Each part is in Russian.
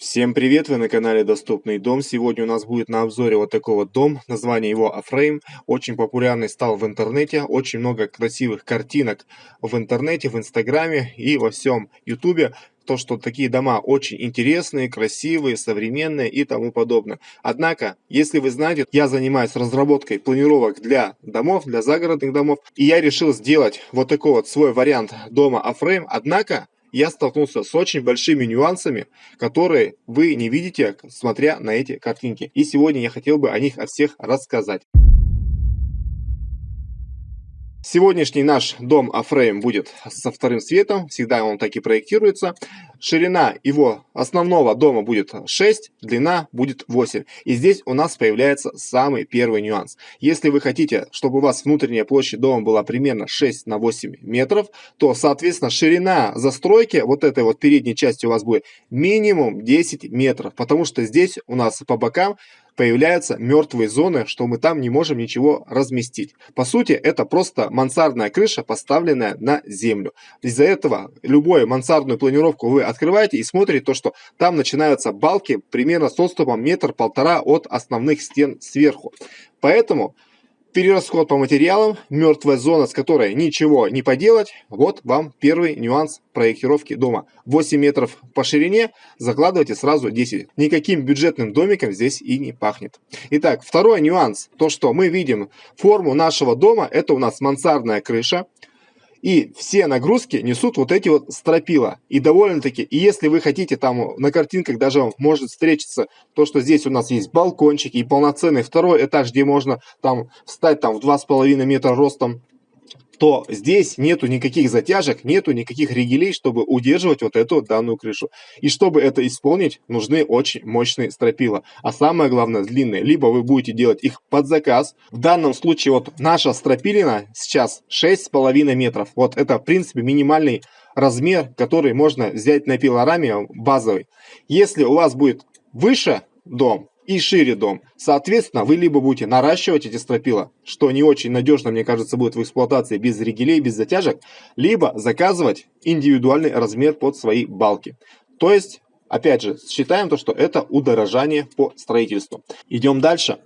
Всем привет, вы на канале Доступный дом. Сегодня у нас будет на обзоре вот такой вот дом. Название его A-frame. Очень популярный стал в интернете. Очень много красивых картинок в интернете, в инстаграме и во всем ютубе. То, что такие дома очень интересные, красивые, современные и тому подобное. Однако, если вы знаете, я занимаюсь разработкой планировок для домов, для загородных домов. И я решил сделать вот такой вот свой вариант дома A-frame. Однако, я столкнулся с очень большими нюансами, которые вы не видите, смотря на эти картинки. И сегодня я хотел бы о них о всех рассказать. Сегодняшний наш дом Афрейм будет со вторым светом, всегда он так и проектируется. Ширина его основного дома будет 6, длина будет 8. И здесь у нас появляется самый первый нюанс. Если вы хотите, чтобы у вас внутренняя площадь дома была примерно 6 на 8 метров, то, соответственно, ширина застройки, вот этой вот передней части у вас будет минимум 10 метров. Потому что здесь у нас по бокам появляются мертвые зоны, что мы там не можем ничего разместить. По сути, это просто мансардная крыша, поставленная на землю. Из-за этого любую мансардную планировку вы открываете и смотрите то, что там начинаются балки примерно с отступом метр-полтора от основных стен сверху. Поэтому Перерасход по материалам, мертвая зона, с которой ничего не поделать. Вот вам первый нюанс проектировки дома. 8 метров по ширине, закладывайте сразу 10. Никаким бюджетным домиком здесь и не пахнет. Итак, второй нюанс. То, что мы видим форму нашего дома, это у нас мансардная крыша. И все нагрузки несут вот эти вот стропила. И довольно-таки, и если вы хотите там на картинках даже может встретиться то, что здесь у нас есть балкончики и полноценный второй этаж, где можно там встать там в 2,5 метра ростом то здесь нету никаких затяжек, нету никаких ригелей, чтобы удерживать вот эту данную крышу. И чтобы это исполнить, нужны очень мощные стропила. А самое главное, длинные. Либо вы будете делать их под заказ. В данном случае вот наша стропилина сейчас 6,5 метров. Вот это, в принципе, минимальный размер, который можно взять на пилораме базовый. Если у вас будет выше дом, и шире дом. Соответственно, вы либо будете наращивать эти стропила, что не очень надежно, мне кажется, будет в эксплуатации без ригелей, без затяжек, либо заказывать индивидуальный размер под свои балки. То есть, опять же, считаем то, что это удорожание по строительству. Идем дальше.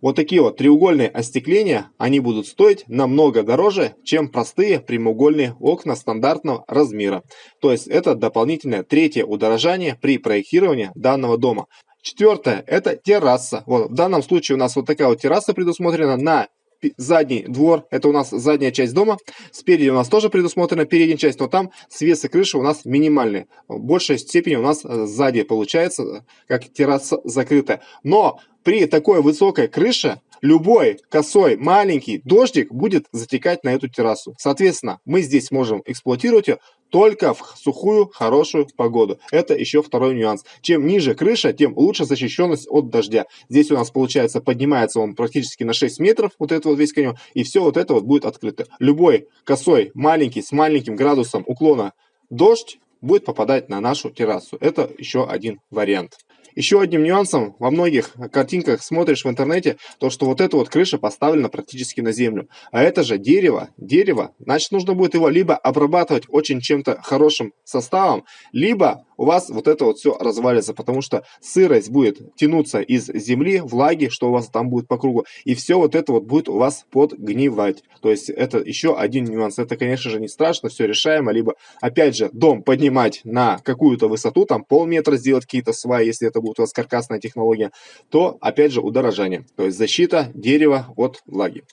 Вот такие вот треугольные остекления, они будут стоить намного дороже, чем простые прямоугольные окна стандартного размера. То есть это дополнительное третье удорожание при проектировании данного дома. Четвертое – это терраса. Вот, в данном случае у нас вот такая вот терраса предусмотрена на задний двор, это у нас задняя часть дома. Спереди у нас тоже предусмотрена передняя часть, но там свес и крыша у нас минимальные. В большей степени у нас э, сзади получается, как терраса закрытая. Но при такой высокой крыше любой косой маленький дождик будет затекать на эту террасу. Соответственно, мы здесь можем эксплуатировать ее только в сухую, хорошую погоду. Это еще второй нюанс. Чем ниже крыша, тем лучше защищенность от дождя. Здесь у нас получается поднимается он практически на 6 метров, вот это вот весь каньон, и все вот это вот будет открыто. Любой косой, маленький, с маленьким градусом уклона дождь будет попадать на нашу террасу. Это еще один вариант. Еще одним нюансом во многих картинках смотришь в интернете, то что вот эта вот крыша поставлена практически на землю. А это же дерево, дерево, значит нужно будет его либо обрабатывать очень чем-то хорошим составом, либо у вас вот это вот все развалится, потому что сырость будет тянуться из земли, влаги, что у вас там будет по кругу, и все вот это вот будет у вас подгнивать. То есть это еще один нюанс. Это, конечно же, не страшно, все решаемо, либо, опять же, дом поднимать на какую-то высоту, там полметра сделать какие-то сваи, если это будет у вас каркасная технология, то, опять же, удорожание. То есть защита дерева от влаги.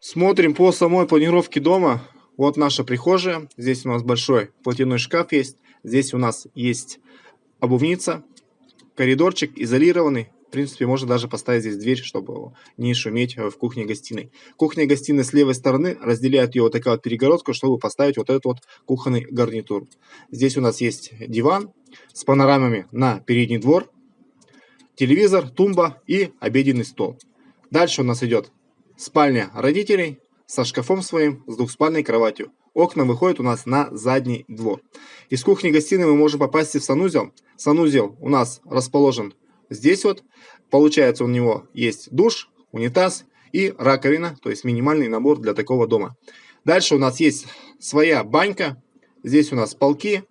Смотрим по самой планировке дома. Вот наша прихожая. Здесь у нас большой платяной шкаф есть. Здесь у нас есть обувница, коридорчик изолированный. Принципе, можно даже поставить здесь дверь, чтобы не шуметь в кухне-гостиной. Кухня-гостиная с левой стороны разделяет ее вот такая вот перегородка, чтобы поставить вот этот вот кухонный гарнитур. Здесь у нас есть диван с панорамами на передний двор, телевизор, тумба и обеденный стол. Дальше у нас идет спальня родителей, со шкафом своим, с двухспальной кроватью. Окна выходят у нас на задний двор. Из кухни-гостиной мы можем попасть в санузел. Санузел у нас расположен здесь вот. Получается у него есть душ, унитаз и раковина, то есть минимальный набор для такого дома. Дальше у нас есть своя банька. Здесь у нас полки,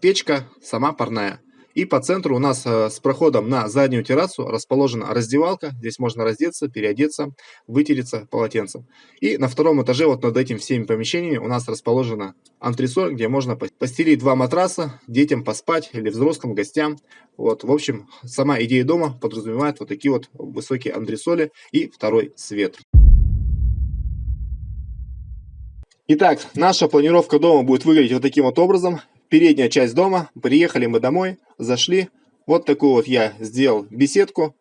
печка, сама парная. И по центру у нас э, с проходом на заднюю террасу расположена раздевалка. Здесь можно раздеться, переодеться, вытереться полотенцем. И на втором этаже вот над этими всеми помещениями у нас расположена антресоль, где можно постелить два матраса, детям поспать или взрослым гостям. Вот, в общем, сама идея дома подразумевает вот такие вот высокие антресоли и второй свет. Итак, наша планировка дома будет выглядеть вот таким вот образом передняя часть дома. Приехали мы домой, зашли. Вот такую вот я сделал беседку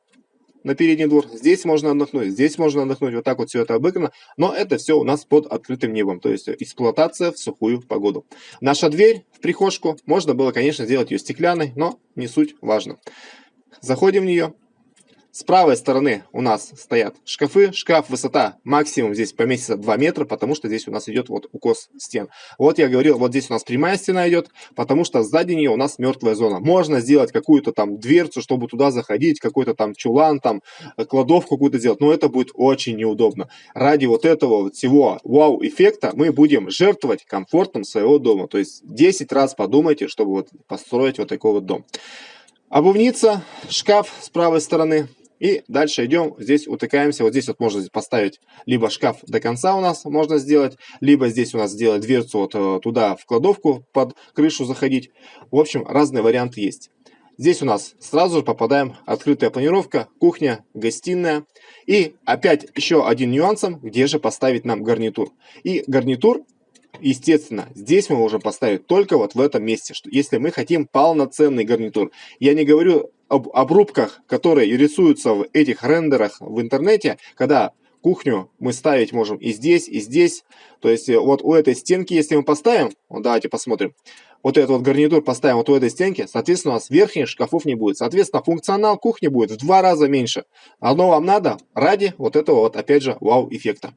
на передний двор. Здесь можно отдохнуть, здесь можно отдохнуть. Вот так вот все это обыграно. Но это все у нас под открытым небом. То есть эксплуатация в сухую погоду. Наша дверь в прихожку. Можно было, конечно, сделать ее стеклянной, но не суть важно. Заходим в нее. С правой стороны у нас стоят шкафы. Шкаф высота максимум здесь поместится 2 метра, потому что здесь у нас идет вот укос стен. Вот я говорил, вот здесь у нас прямая стена идет, потому что сзади нее у нас мертвая зона. Можно сделать какую-то там дверцу, чтобы туда заходить, какой-то там чулан, там кладовку какую-то сделать, но это будет очень неудобно. Ради вот этого всего вау-эффекта мы будем жертвовать комфортом своего дома. То есть 10 раз подумайте, чтобы вот построить вот такой вот дом. Обувница, шкаф с правой стороны, и дальше идем, здесь утыкаемся, вот здесь вот можно поставить либо шкаф до конца у нас можно сделать, либо здесь у нас сделать дверцу вот э, туда в кладовку под крышу заходить. В общем, разные варианты есть. Здесь у нас сразу же попадаем открытая планировка, кухня, гостиная. И опять еще один нюансом, где же поставить нам гарнитур. И гарнитур естественно, здесь мы можем поставить только вот в этом месте, что если мы хотим полноценный гарнитур. Я не говорю об обрубках, которые рисуются в этих рендерах в интернете, когда кухню мы ставить можем и здесь, и здесь. То есть э, вот у этой стенки, если мы поставим, вот давайте посмотрим, вот этот вот гарнитур поставим вот у этой стенки, соответственно, у нас верхних шкафов не будет. Соответственно, функционал кухни будет в два раза меньше. Одно вам надо ради вот этого вот, опять же, вау-эффекта.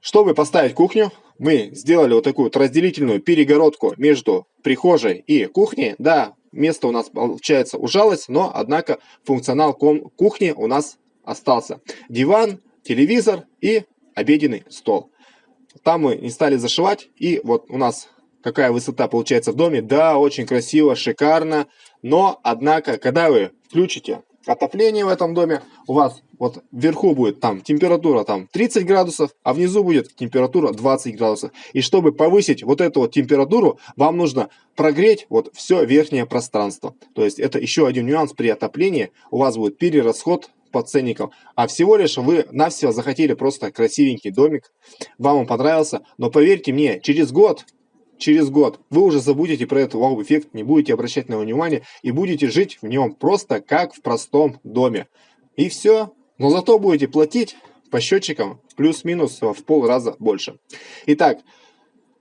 Чтобы поставить кухню, мы сделали вот такую вот разделительную перегородку между прихожей и кухней. Да, место у нас получается ужалось, но однако функционал кухни у нас остался. Диван, телевизор и обеденный стол. Там мы не стали зашивать, и вот у нас какая высота получается в доме. Да, очень красиво, шикарно, но однако, когда вы включите отопление в этом доме, у вас вот вверху будет там температура там 30 градусов, а внизу будет температура 20 градусов. И чтобы повысить вот эту вот температуру, вам нужно прогреть вот все верхнее пространство. То есть это еще один нюанс при отоплении, у вас будет перерасход по ценникам, а всего лишь вы навсего захотели просто красивенький домик, вам он понравился, но поверьте мне, через год через год вы уже забудете про этот вау-эффект, не будете обращать на него внимания и будете жить в нем просто как в простом доме. И все. Но зато будете платить по счетчикам плюс-минус в пол раза больше. Итак,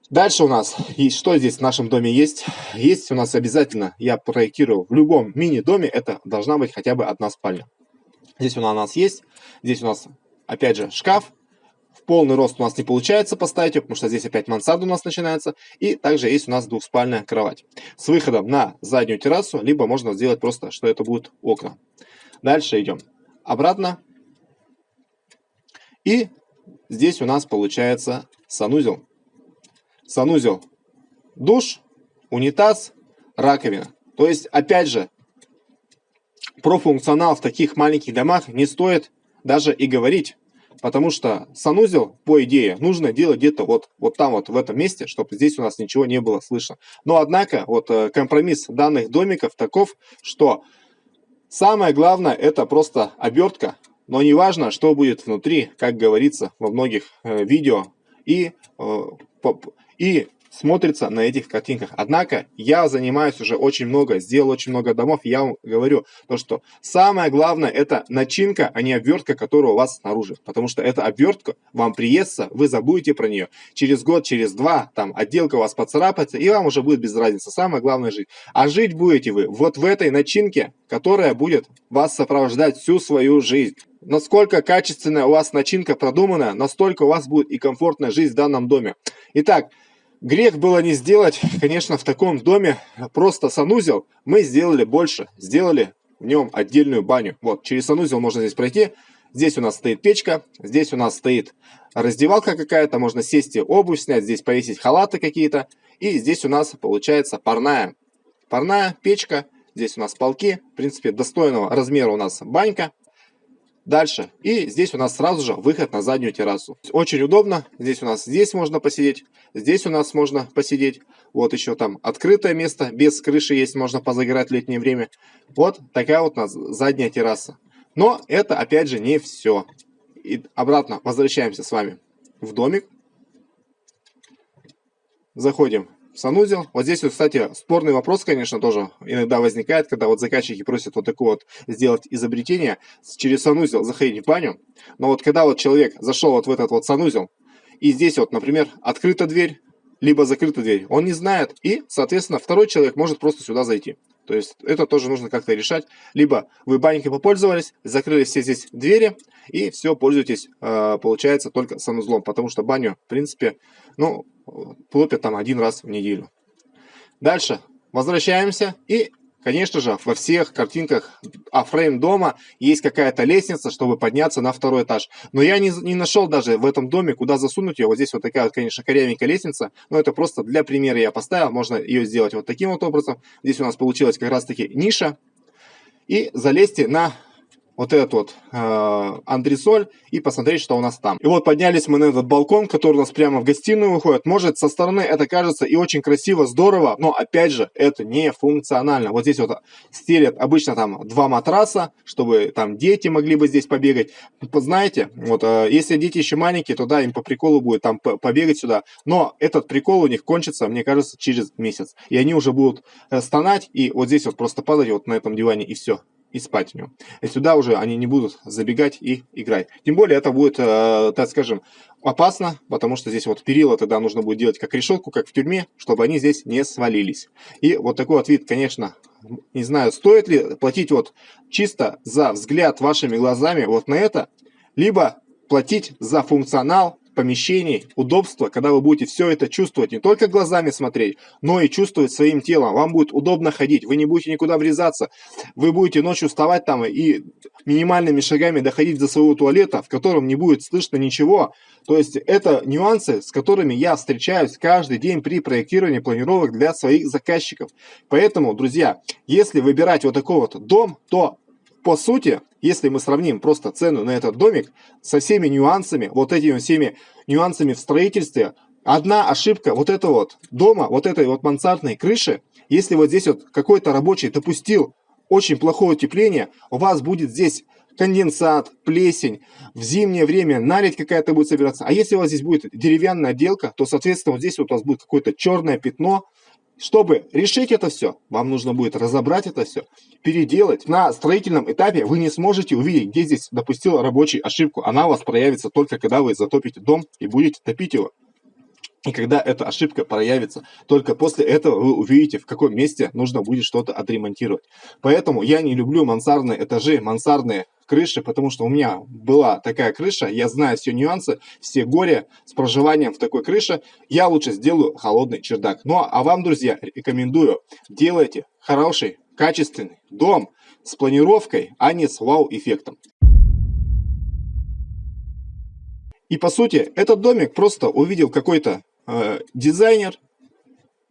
дальше у нас, и что здесь в нашем доме есть? Есть у нас обязательно, я проектирую в любом мини-доме, это должна быть хотя бы одна спальня. Здесь у нас есть, здесь у нас опять же шкаф, полный рост у нас не получается поставить, потому что здесь опять мансарда у нас начинается. И также есть у нас двухспальная кровать. С выходом на заднюю террасу, либо можно сделать просто, что это будут окна. Дальше идем обратно. И здесь у нас получается санузел. Санузел, душ, унитаз, раковина. То есть, опять же, про функционал в таких маленьких домах не стоит даже и говорить. Потому что санузел, по идее, нужно делать где-то вот, вот там вот в этом месте, чтобы здесь у нас ничего не было слышно. Но однако вот э, компромисс данных домиков таков, что самое главное это просто обертка. Но не важно, что будет внутри, как говорится во многих э, видео. И, э, и смотрится на этих картинках. Однако я занимаюсь уже очень много, сделал очень много домов. Я вам говорю, то, что самое главное это начинка, а не обвертка, которая у вас снаружи. Потому что эта обвертка вам приестся, вы забудете про нее. Через год, через два, там отделка у вас поцарапается, и вам уже будет без разницы. Самое главное жить. А жить будете вы вот в этой начинке, которая будет вас сопровождать всю свою жизнь. Насколько качественная у вас начинка продумана, настолько у вас будет и комфортная жизнь в данном доме. Итак, Грех было не сделать, конечно, в таком доме просто санузел. Мы сделали больше, сделали в нем отдельную баню. Вот, через санузел можно здесь пройти. Здесь у нас стоит печка, здесь у нас стоит раздевалка какая-то, можно сесть и обувь снять, здесь повесить халаты какие-то. И здесь у нас получается парная. Парная печка. Здесь у нас полки. В принципе, достойного размера у нас банька. Дальше. И здесь у нас сразу же выход на заднюю террасу. Очень удобно. Здесь у нас здесь можно посидеть. Здесь у нас можно посидеть. Вот еще там открытое место. Без крыши есть. Можно позагорать в летнее время. Вот такая вот у нас задняя терраса. Но это опять же не все. И обратно возвращаемся с вами в домик. Заходим санузел. Вот здесь, вот, кстати, спорный вопрос, конечно, тоже иногда возникает, когда вот заказчики просят вот такое вот сделать изобретение, через санузел заходить в баню. Но вот когда вот человек зашел вот в этот вот санузел, и здесь вот, например, открыта дверь, либо закрыта дверь, он не знает, и, соответственно, второй человек может просто сюда зайти. То есть это тоже нужно как-то решать. Либо вы банькой попользовались, закрыли все здесь двери, и все, пользуйтесь, э, получается, только санузлом. Потому что баню, в принципе, ну, топят там один раз в неделю. Дальше возвращаемся и Конечно же, во всех картинках афрейм дома есть какая-то лестница, чтобы подняться на второй этаж. Но я не, не нашел даже в этом доме, куда засунуть ее. Вот здесь вот такая конечно, корявенькая лестница. Но это просто для примера я поставил. Можно ее сделать вот таким вот образом. Здесь у нас получилась как раз-таки ниша. И залезьте на вот этот вот э, антресоль и посмотреть, что у нас там. И вот поднялись мы на этот балкон, который у нас прямо в гостиную выходит. Может, со стороны это кажется и очень красиво, здорово, но опять же, это не функционально. Вот здесь вот стелят обычно там два матраса, чтобы там дети могли бы здесь побегать. Знаете, вот э, если дети еще маленькие, то да, им по приколу будет там побегать сюда. Но этот прикол у них кончится, мне кажется, через месяц. И они уже будут э, стонать и вот здесь вот просто падать вот на этом диване и все и спать в нем. И сюда уже они не будут забегать и играть. Тем более это будет, э, так скажем, опасно, потому что здесь вот перила тогда нужно будет делать как решетку, как в тюрьме, чтобы они здесь не свалились. И вот такой вот вид, конечно, не знаю, стоит ли платить вот чисто за взгляд вашими глазами вот на это, либо платить за функционал помещений, удобства, когда вы будете все это чувствовать, не только глазами смотреть, но и чувствовать своим телом. Вам будет удобно ходить, вы не будете никуда врезаться, вы будете ночью вставать там и минимальными шагами доходить до своего туалета, в котором не будет слышно ничего. То есть это нюансы, с которыми я встречаюсь каждый день при проектировании планировок для своих заказчиков. Поэтому, друзья, если выбирать вот такой вот дом, то по сути, если мы сравним просто цену на этот домик со всеми нюансами, вот этими всеми нюансами в строительстве, одна ошибка вот этого вот дома, вот этой вот мансардной крыши, если вот здесь вот какой-то рабочий допустил очень плохое утепление, у вас будет здесь конденсат, плесень, в зимнее время наледь какая-то будет собираться. А если у вас здесь будет деревянная отделка, то, соответственно, вот здесь вот у вас будет какое-то черное пятно, чтобы решить это все, вам нужно будет разобрать это все, переделать. На строительном этапе вы не сможете увидеть, где здесь допустил рабочий ошибку. Она у вас проявится только когда вы затопите дом и будете топить его. И когда эта ошибка проявится, только после этого вы увидите, в каком месте нужно будет что-то отремонтировать. Поэтому я не люблю мансардные этажи, мансардные крыши, потому что у меня была такая крыша, я знаю все нюансы, все горе с проживанием в такой крыше. Я лучше сделаю холодный чердак. Ну а вам, друзья, рекомендую, делайте хороший, качественный дом с планировкой, а не с вау-эффектом. И по сути, этот домик просто увидел какой-то э, дизайнер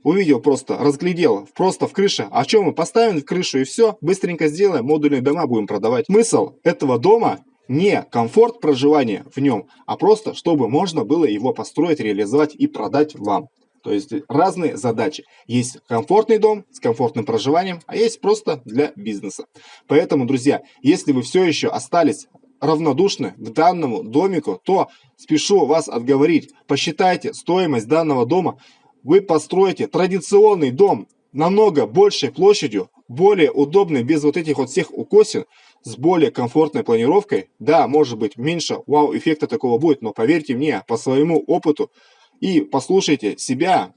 увидел просто, разглядел просто в крыше, а что мы поставим в крышу и все, быстренько сделаем, модульные дома будем продавать. Смысл этого дома не комфорт проживания в нем, а просто, чтобы можно было его построить, реализовать и продать вам. То есть разные задачи. Есть комфортный дом с комфортным проживанием, а есть просто для бизнеса. Поэтому, друзья, если вы все еще остались равнодушны к данному домику, то спешу вас отговорить. Посчитайте стоимость данного дома. Вы построите традиционный дом намного большей площадью, более удобный, без вот этих вот всех укосин, с более комфортной планировкой. Да, может быть меньше вау-эффекта такого будет, но поверьте мне, по своему опыту и послушайте себя,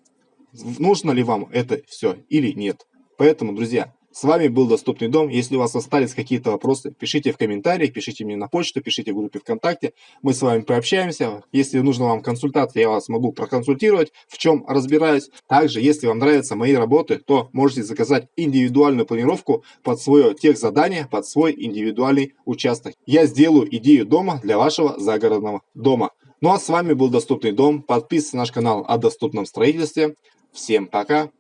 нужно ли вам это все или нет. Поэтому, друзья, с вами был Доступный дом. Если у вас остались какие-то вопросы, пишите в комментариях, пишите мне на почту, пишите в группе ВКонтакте. Мы с вами пообщаемся. Если нужна вам консультация, я вас могу проконсультировать, в чем разбираюсь. Также, если вам нравятся мои работы, то можете заказать индивидуальную планировку под свое техзадание, под свой индивидуальный участок. Я сделаю идею дома для вашего загородного дома. Ну а с вами был Доступный дом. Подписывайтесь на наш канал о доступном строительстве. Всем пока!